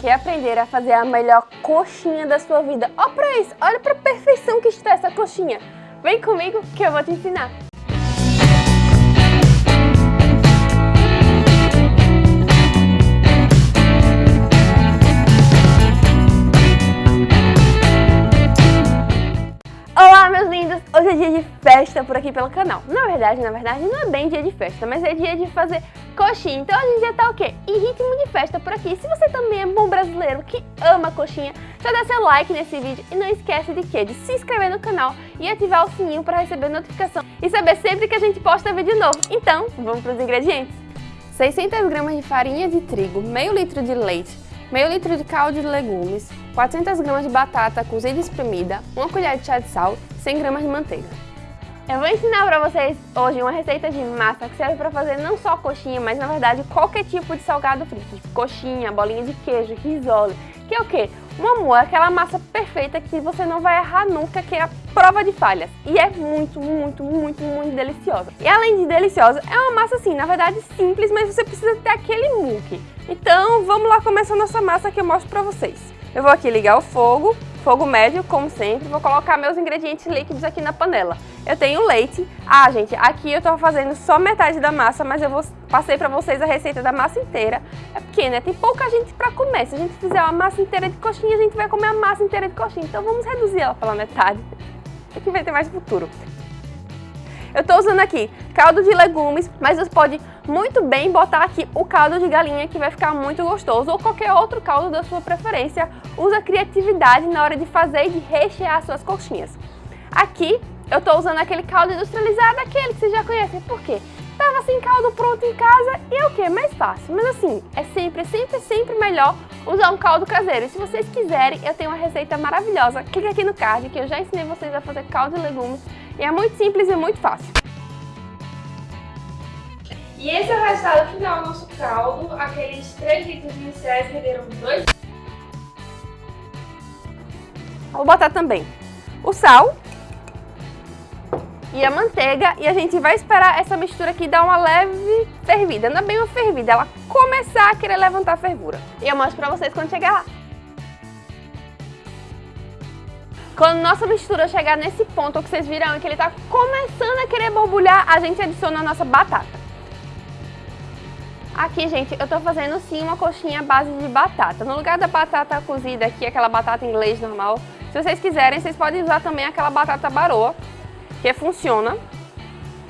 Quer aprender a fazer a melhor coxinha da sua vida? Olha pra isso, olha pra perfeição que está essa coxinha. Vem comigo que eu vou te ensinar. Lindos, hoje é dia de festa por aqui pelo canal. Na verdade, na verdade não é bem dia de festa, mas é dia de fazer coxinha. Então a gente já tá o quê? Em ritmo de festa por aqui. Se você também é bom brasileiro que ama coxinha Já dá seu like nesse vídeo e não esquece de quê? De se inscrever no canal e ativar o sininho para receber notificação E saber sempre que a gente posta vídeo novo. Então, vamos para os ingredientes. 600 gramas de farinha de trigo, meio litro de leite meio litro de caldo de legumes, 400 gramas de batata cozida e espremida, uma colher de chá de sal, 100 gramas de manteiga. Eu vou ensinar para vocês hoje uma receita de massa que serve para fazer não só coxinha, mas na verdade qualquer tipo de salgado frito, tipo coxinha, bolinha de queijo, risole, que é o quê? Uma moa, aquela massa perfeita que você não vai errar nunca, que é a prova de falhas. E é muito, muito, muito, muito deliciosa. E além de deliciosa, é uma massa assim, na verdade simples, mas você precisa ter aquele muque. Então vamos lá começar nossa massa que eu mostro pra vocês. Eu vou aqui ligar o fogo, fogo médio, como sempre, vou colocar meus ingredientes líquidos aqui na panela. Eu tenho leite. Ah, gente, aqui eu tô fazendo só metade da massa, mas eu vou, passei pra vocês a receita da massa inteira. É porque, né, tem pouca gente pra comer. Se a gente fizer uma massa inteira de coxinha, a gente vai comer a massa inteira de coxinha. Então vamos reduzir ela pela metade. É que vai ter mais futuro. Eu estou usando aqui caldo de legumes, mas você pode muito bem botar aqui o caldo de galinha que vai ficar muito gostoso ou qualquer outro caldo da sua preferência. Usa criatividade na hora de fazer e de rechear suas coxinhas. Aqui eu estou usando aquele caldo industrializado, aquele que vocês já conhecem. Por quê? Tava sem caldo pronto em casa e é o que? Mais fácil. Mas assim, é sempre, sempre, sempre melhor usar um caldo caseiro. E se vocês quiserem, eu tenho uma receita maravilhosa. Clica aqui no card que eu já ensinei vocês a fazer caldo de legumes e é muito simples e muito fácil. E esse é o resultado final do nosso caldo. Aqueles 3 litros iniciais renderam 2 Vou botar também o sal e a manteiga e a gente vai esperar essa mistura aqui dar uma leve fervida, não é bem uma fervida, ela começar a querer levantar a fervura. E eu mostro pra vocês quando chegar lá. Quando nossa mistura chegar nesse ponto, que vocês viram que ele está começando a querer borbulhar, a gente adiciona a nossa batata. Aqui, gente, eu estou fazendo sim uma coxinha base de batata. No lugar da batata cozida aqui, aquela batata inglês normal, se vocês quiserem, vocês podem usar também aquela batata baroa, que funciona.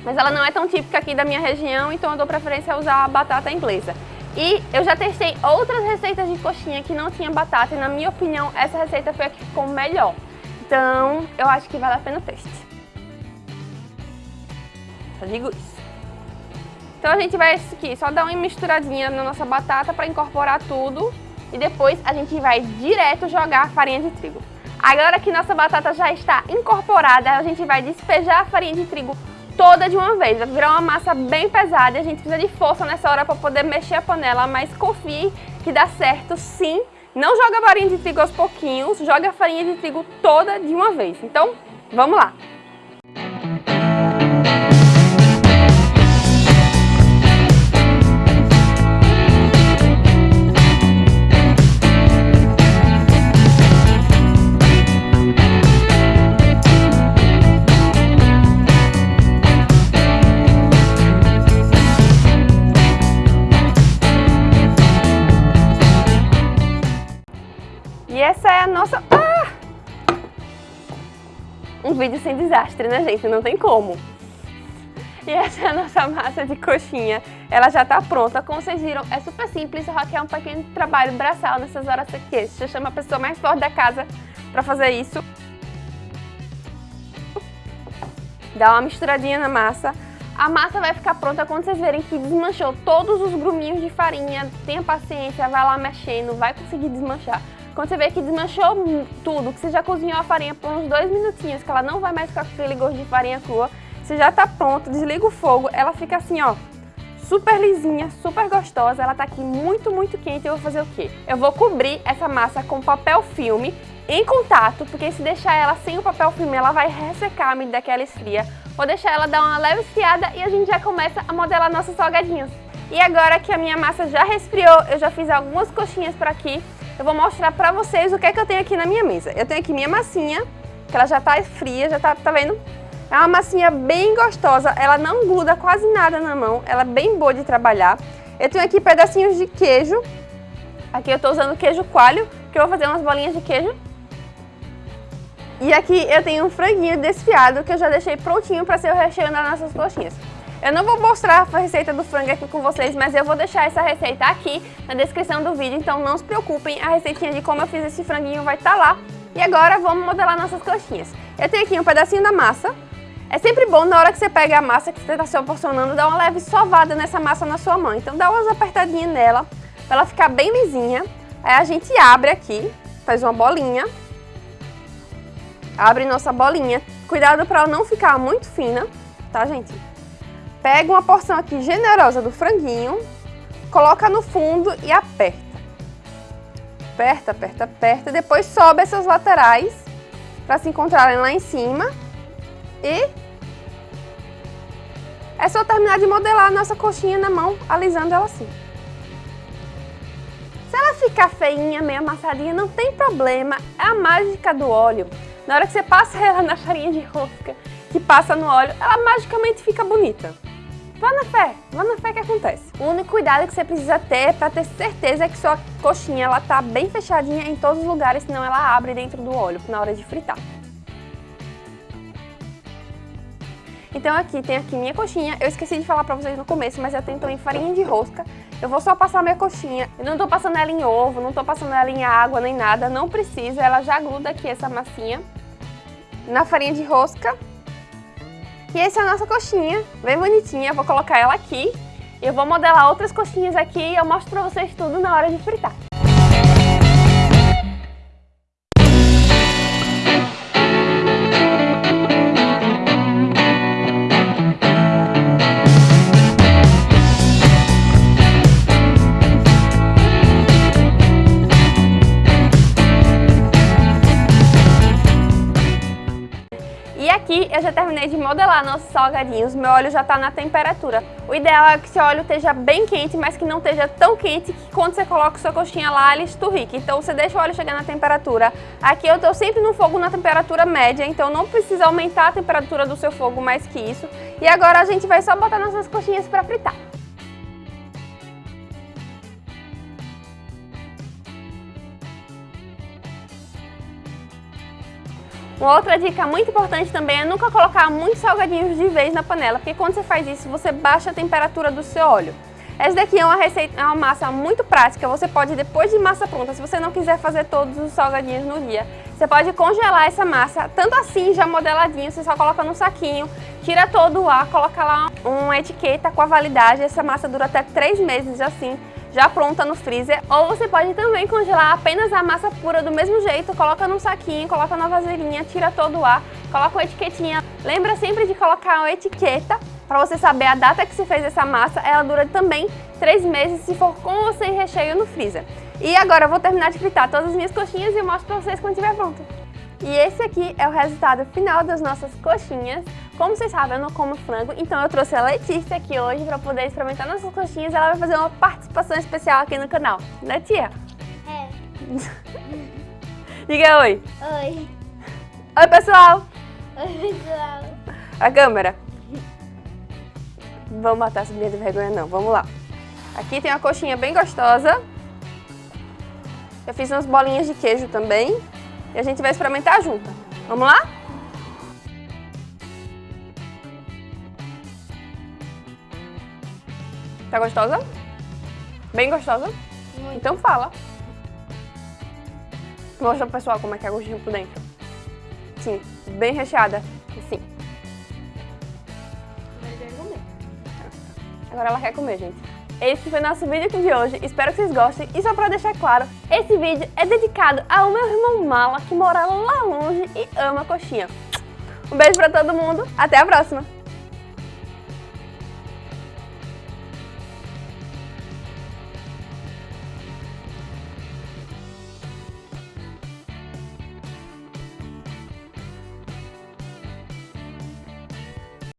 Mas ela não é tão típica aqui da minha região, então eu dou preferência a usar a batata inglesa. E eu já testei outras receitas de coxinha que não tinha batata e na minha opinião essa receita foi a que ficou melhor. Então, eu acho que vale a pena o teste. Só digo isso. Então a gente vai aqui só dar uma misturadinha na nossa batata para incorporar tudo e depois a gente vai direto jogar a farinha de trigo. Agora que nossa batata já está incorporada, a gente vai despejar a farinha de trigo toda de uma vez. Vai virar uma massa bem pesada e a gente precisa de força nessa hora para poder mexer a panela, mas confie que dá certo sim não joga a farinha de trigo aos pouquinhos, joga a farinha de trigo toda de uma vez. Então, vamos lá! E essa é a nossa... Ah! Um vídeo sem desastre, né, gente? Não tem como. E essa é a nossa massa de coxinha. Ela já tá pronta. Como vocês viram, é super simples, só que é um pequeno trabalho braçal nessas horas aqui. Você chama a pessoa mais forte da casa pra fazer isso. Dá uma misturadinha na massa. A massa vai ficar pronta quando vocês verem que desmanchou todos os gruminhos de farinha. Tenha paciência, vai lá mexendo, vai conseguir desmanchar. Quando você vê que desmanchou tudo, que você já cozinhou a farinha por uns dois minutinhos, que ela não vai mais ficar com aquele gosto de farinha crua, você já tá pronto, desliga o fogo, ela fica assim, ó, super lisinha, super gostosa, ela tá aqui muito, muito quente, eu vou fazer o quê? Eu vou cobrir essa massa com papel filme em contato, porque se deixar ela sem o papel filme, ela vai ressecar à medida que ela esfria. Vou deixar ela dar uma leve esfriada e a gente já começa a modelar nossos salgadinhos. E agora que a minha massa já resfriou, eu já fiz algumas coxinhas por aqui, eu vou mostrar pra vocês o que é que eu tenho aqui na minha mesa. Eu tenho aqui minha massinha, que ela já tá fria, já tá, tá vendo? É uma massinha bem gostosa, ela não gruda quase nada na mão, ela é bem boa de trabalhar. Eu tenho aqui pedacinhos de queijo, aqui eu tô usando queijo coalho, que eu vou fazer umas bolinhas de queijo. E aqui eu tenho um franguinho desfiado que eu já deixei prontinho para ser o recheio das nossas coxinhas. Eu não vou mostrar a receita do frango aqui com vocês, mas eu vou deixar essa receita aqui na descrição do vídeo, então não se preocupem, a receitinha de como eu fiz esse franguinho vai estar tá lá. E agora vamos modelar nossas coxinhas. Eu tenho aqui um pedacinho da massa. É sempre bom na hora que você pega a massa que você está se proporcionando, dar uma leve sovada nessa massa na sua mão. Então dá umas apertadinhas nela, para ela ficar bem lisinha. Aí a gente abre aqui, faz uma bolinha Abre nossa bolinha. Cuidado para ela não ficar muito fina, tá, gente? Pega uma porção aqui generosa do franguinho, coloca no fundo e aperta. Aperta, aperta, aperta. Depois sobe essas laterais para se encontrarem lá em cima. E é só terminar de modelar a nossa coxinha na mão, alisando ela assim. Se ela ficar feinha, meio amassadinha, não tem problema. É a mágica do óleo. Na hora que você passa ela na farinha de rosca, que passa no óleo, ela magicamente fica bonita. Vá na fé, vá na fé que acontece. O único cuidado que você precisa ter para ter certeza é que sua coxinha ela tá bem fechadinha em todos os lugares, senão ela abre dentro do óleo na hora de fritar. Então aqui tem aqui minha coxinha, eu esqueci de falar pra vocês no começo, mas eu tenho também farinha de rosca. Eu vou só passar minha coxinha, eu não tô passando ela em ovo, não tô passando ela em água nem nada, não precisa, ela já gruda aqui essa massinha na farinha de rosca. E essa é a nossa coxinha, bem bonitinha. vou colocar ela aqui. Eu vou modelar outras coxinhas aqui e eu mostro pra vocês tudo na hora de fritar. Eu já terminei de modelar nossos salgadinhos, meu óleo já está na temperatura. O ideal é que seu óleo esteja bem quente, mas que não esteja tão quente que quando você coloca sua coxinha lá, ele esturrique. Então você deixa o óleo chegar na temperatura. Aqui eu estou sempre no fogo na temperatura média, então não precisa aumentar a temperatura do seu fogo mais que isso. E agora a gente vai só botar nossas coxinhas para fritar. Uma outra dica muito importante também é nunca colocar muitos salgadinhos de vez na panela, porque quando você faz isso, você baixa a temperatura do seu óleo. Essa daqui é uma receita, é uma massa muito prática, você pode, depois de massa pronta, se você não quiser fazer todos os salgadinhos no dia, você pode congelar essa massa, tanto assim, já modeladinho, você só coloca no saquinho, tira todo o ar, coloca lá uma etiqueta com a validade, essa massa dura até 3 meses assim, já pronta no freezer, ou você pode também congelar apenas a massa pura do mesmo jeito, coloca num saquinho, coloca na vasilhinha, tira todo o ar, coloca uma etiquetinha. Lembra sempre de colocar uma etiqueta para você saber a data que você fez essa massa, ela dura também 3 meses se for com ou sem recheio no freezer. E agora eu vou terminar de fritar todas as minhas coxinhas e eu mostro para vocês quando estiver pronto. E esse aqui é o resultado final das nossas coxinhas. Como vocês sabem, eu não como frango, então eu trouxe a Letícia aqui hoje para poder experimentar nossas coxinhas. Ela vai fazer uma participação especial aqui no canal. Né, tia? É. Diga oi. Oi. Oi, pessoal. Oi, pessoal. A câmera. Vamos matar essa menina de vergonha, não. Vamos lá. Aqui tem uma coxinha bem gostosa. Eu fiz umas bolinhas de queijo também. E a gente vai experimentar junto. Vamos lá? Tá gostosa? Bem gostosa? Muito. Então fala. Mostra pro pessoal como é que é a gostinho por dentro. Sim, bem recheada. Sim. Agora ela quer comer, gente. Esse foi nosso vídeo aqui de hoje, espero que vocês gostem. E só pra deixar claro, esse vídeo é dedicado ao meu irmão Mala, que mora lá longe e ama coxinha. Um beijo pra todo mundo, até a próxima!